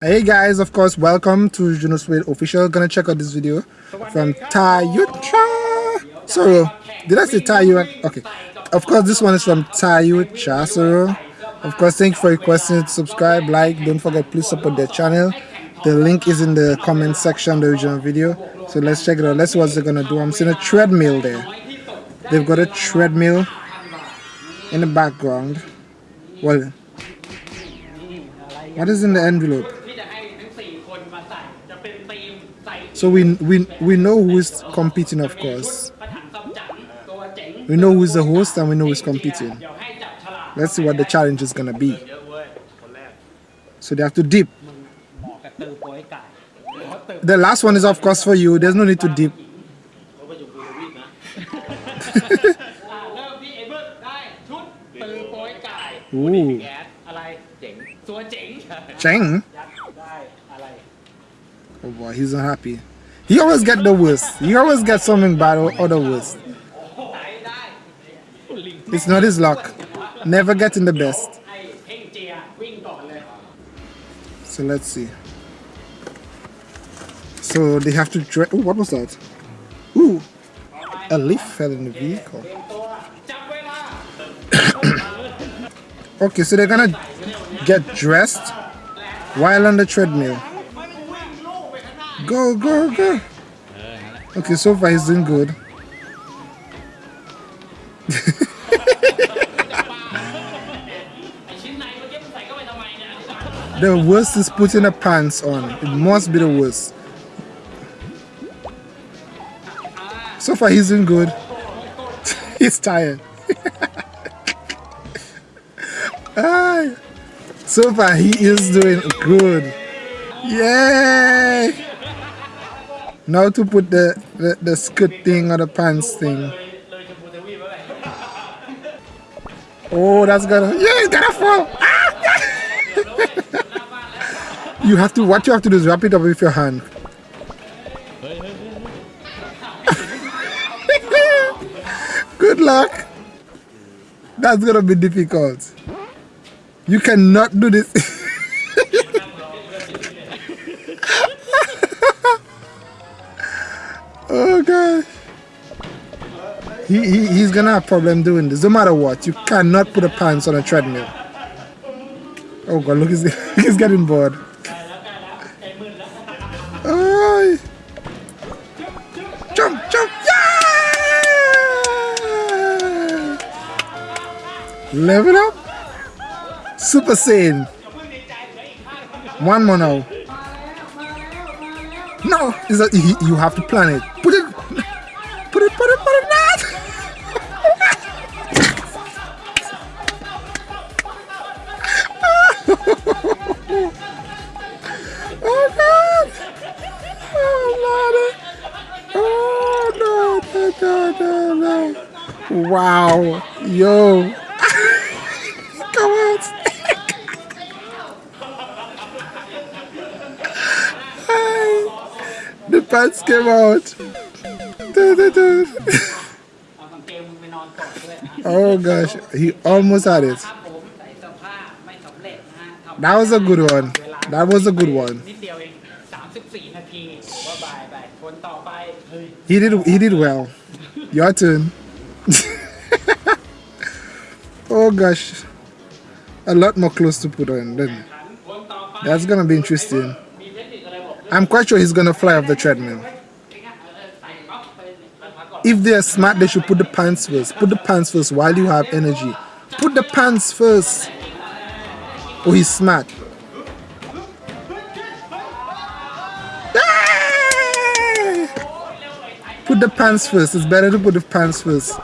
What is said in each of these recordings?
Hey guys, of course, welcome to Juno Suede official. Gonna check out this video from Tayucha. So, did I say Tayu? Okay. Of course, this one is from Tayucha. So, of course, thank you for requesting to subscribe, like. Don't forget, please support their channel. The link is in the comment section, of the original video. So let's check it out. Let's see what they're gonna do. I'm seeing a treadmill there. They've got a treadmill in the background. Well, what is in the envelope? So we we we know who is competing, of course. We know who is the host and we know who is competing. Let's see what the challenge is gonna be. So they have to dip. The last one is of course for you. There's no need to dip. Ooh. Cheng? Oh boy, he's unhappy. He always get the worst. He always get something bad or, the worst. It's not his luck. Never getting the best. So let's see. So they have to try. Oh, what was that? Ooh, a leaf fell in the vehicle. okay, so they're gonna get dressed while on the treadmill. Go, go, go. Okay, so far he's doing good. the worst is putting the pants on. It must be the worst. So far he's doing good. he's tired. so far he is doing good. Yay! Now to put the, the, the skirt thing or the pants thing. Oh, that's gonna, yeah, it's gonna fall. Ah, you have to, what you have to do is wrap it up with your hand. Good luck. That's gonna be difficult. You cannot do this. Oh gosh. He, he, he's gonna have problem doing this. No matter what, you cannot put a pants on a treadmill. Oh god, look, he's, he's getting bored. Oh. Jump, jump, yeah! Level up. Super Saiyan. One more now. No, is that you have to plan it. Put it, put it, put it, put it not. oh God! Oh Lord! Oh! No! No! No! no. Wow! Yo! The pants came out. oh gosh, he almost had it. That was a good one. That was a good one. He did he did well. Your turn. oh gosh. A lot more clothes to put on then. That's gonna be interesting. I'm quite sure he's gonna fly off the treadmill. If they're smart, they should put the pants first. Put the pants first while you have energy. Put the pants first. Oh, he's smart. Put the pants first. It's better to put the pants first.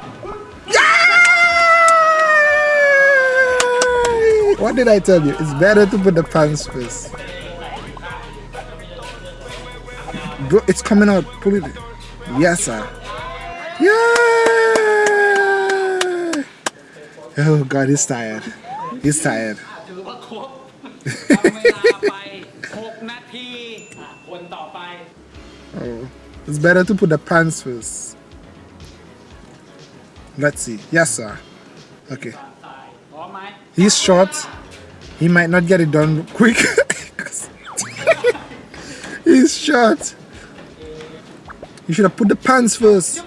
What did I tell you? It's better to put the pants first. Bro, it's coming out. Pull it. Yes, sir. Yeah. Oh God, he's tired. He's tired. oh, it's better to put the pants first. Let's see. Yes, sir. Okay. He's short. He might not get it done quick. He's shot. You should have put the pants first.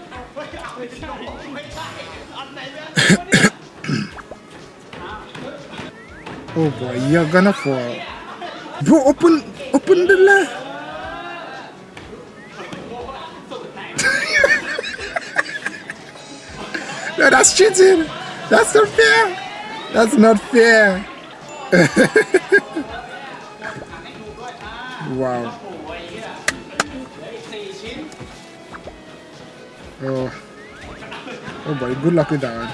oh boy, you're gonna fall. Bro, open, open the left. no, that's cheating. That's not fair. That's not fair. wow. Oh. Oh boy, good luck with that one.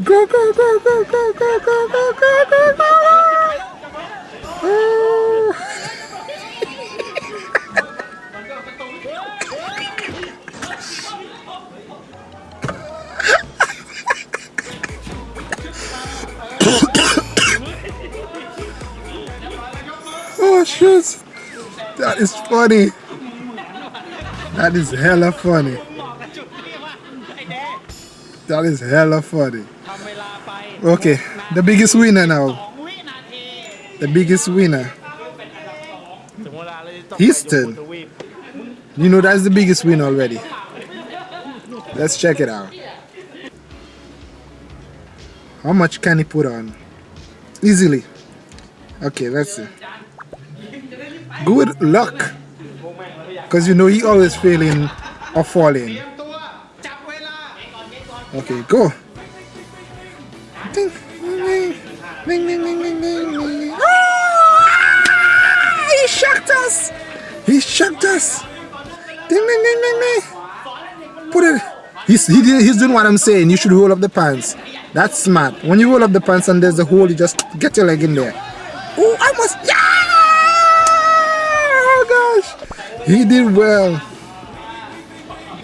go, go, go, go, go, go, go, go, go, go, go. Oh. Is funny. That is hella funny. That is hella funny. Okay, the biggest winner now. The biggest winner. Houston. You know that's the biggest win already. Let's check it out. How much can he put on? Easily. Okay, let's see. Good luck. Because you know he always failing or falling. Okay, go. Ding, ding, ding, ding, ding. Ah! He shocked us. He shocked us. Ding, ding, ding, ding, ding. Put it. He's, he he's doing what I'm saying. You should roll up the pants. That's smart. When you roll up the pants and there's a hole, you just get your leg in there. Oh, I must. Yeah! Oh gosh. He did well.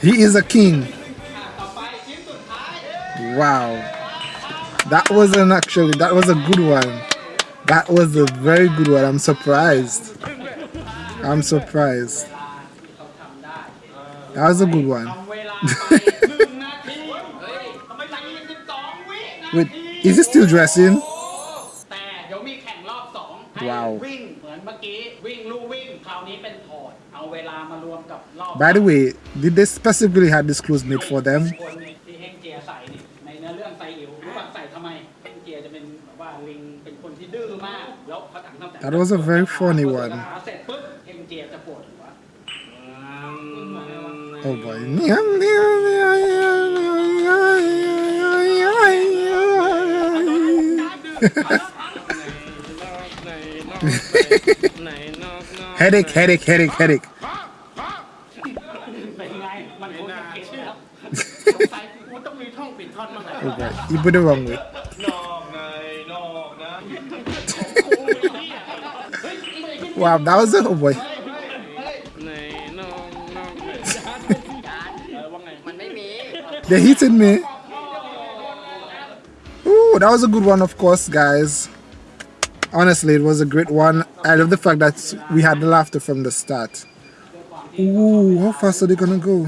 He is a king. Wow. That was an actually, that was a good one. That was a very good one. I'm surprised. I'm surprised. That was a good one. Wait, is he still dressing? เราวิ่งเหมือนเมื่อกี้วิ่งลู่วิ่งคราวนี้เป็นถอดเอาเวลามารวมกับรอบ By the way did they specifically have this clothes made for them คนที่เฮงเจียใส่นี่ในเนื้อเรื่องไซอิ๋วรู้ป่ะใส่ทำไมเฮงเจียจะเป็นแบบว่าลิงเป็นคนที่ดื้อมากแล้วเขาถังตั้งแต่ That was a very funny one เสร็จปุ๊บเฮงเจียจะปวดหัว Oh boy headache, headache, headache, headache. boy, you put it wrong way. wow, that was it, oh boy. They hitted me. Ooh, that was a good one, of course, guys. Honestly, it was a great one. I love the fact that we had the laughter from the start. Ooh, how fast are they gonna go?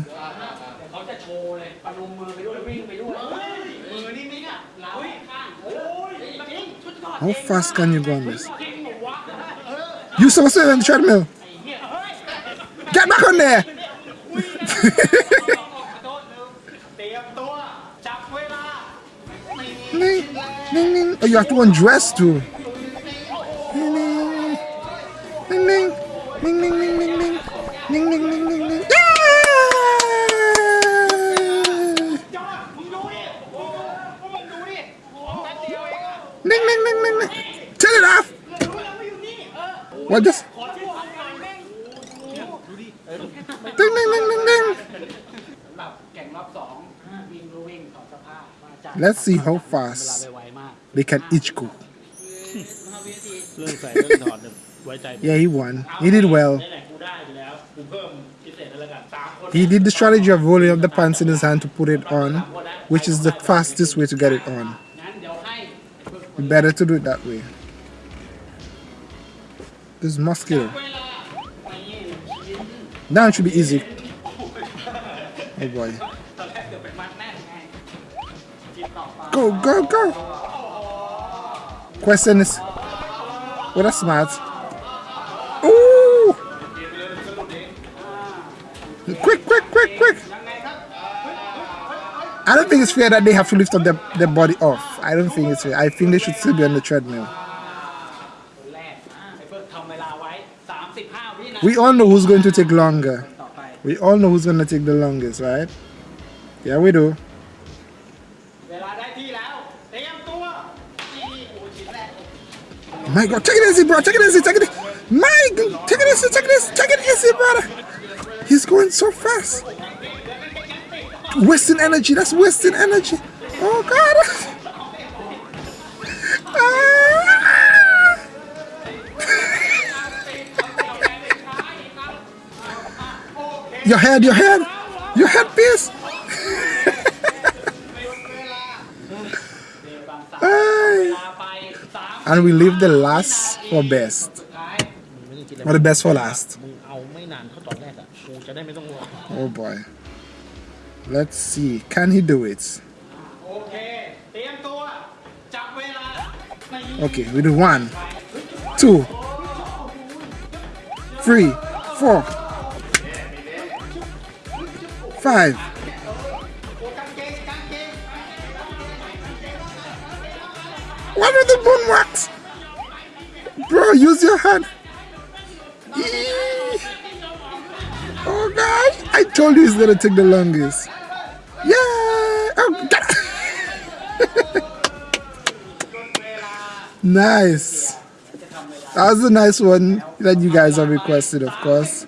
How fast can you go on this? You supposed to be on the treadmill. Get back on there! Oh, you have to undress too. What this? Ding ding ding ding ding. Let's see how fast they can each go. Yeah, he won. He did well. He did the strategy of rolling up the pants in his hand to put it on, which is the fastest way to get it on. Better to do it that way. This is muscular. it should be easy. Oh boy. Go, go, go. Question is, well, that's smart. Ooh. Quick, quick, quick, quick. I don't think it's fair that they have to lift up their, their body off. I don't think it's fair. I think they should still be on the treadmill. We all know who's going to take longer. We all know who's going to take the longest, right? Yeah, we do. My God, take it easy, bro. Take it easy. Take it. Easy. My take it easy. Take it easy. Take it easy, brother. He's going so fast. Wasting energy. That's wasting energy. Oh God. Your head, your head, your headpiece. and we leave the last for best. Or the best for last. Oh boy. Let's see. Can he do it? Okay we do one two three four five. What are the boneworks? Bro, use your hand. Oh gosh, I told you it's gonna take the longest. Yeah. Oh, nice. That was a nice one that you guys have requested, of course.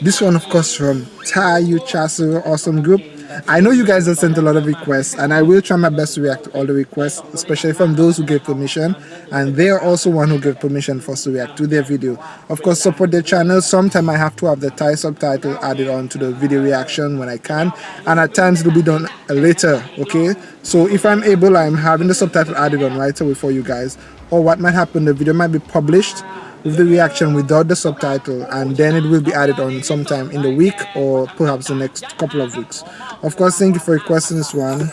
This one, of course, from Tayu Chasu Awesome Group. I know you guys have sent a lot of requests, and I will try my best to react to all the requests, especially from those who gave permission. And they are also one who gave permission for us to react to their video. Of course, support their channel. Sometime I have to have the Thai subtitle added on to the video reaction when I can, and at times it will be done later. Okay, so if I'm able, I'm having the subtitle added on right away for you guys. Or what might happen, the video might be published the reaction without the subtitle and then it will be added on sometime in the week or perhaps the next couple of weeks. Of course thank you for requesting this one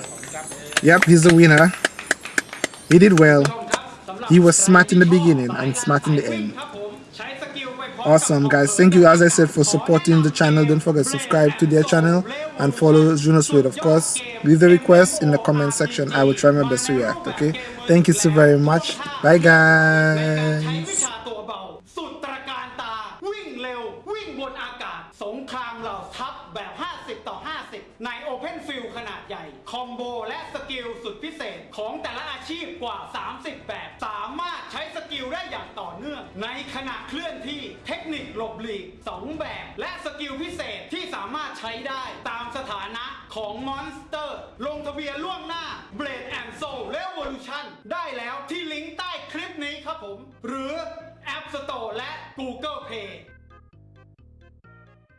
yep he's the winner. He did well. He was smart in the beginning and smart in the end. Awesome guys. Thank you as i said for supporting the channel. Don't forget subscribe to their channel and follow juno's Suede of course leave the request in the comment section. I will try my best to react okay? Thank you so very much. Bye guys. กิลสุดพิเศษของแต่ละอาชีพกว่า 30 แบบ สามารถใช้สกิลได้อย่างต่อเนื่อง ในขณะเคลื่อนที่เทคนิคหลบหลีก 2 แบบ และสกิลพิเศษที่สามารถใช้ได้ตามสถานะของมอนสเตอร์ ลงทะเบียนล่วงหน้า Blade and Soul Revolution ได้แล้วที่ลิงก์ใต้คลิปนี้ครับผม หรือ App Store และ Google Play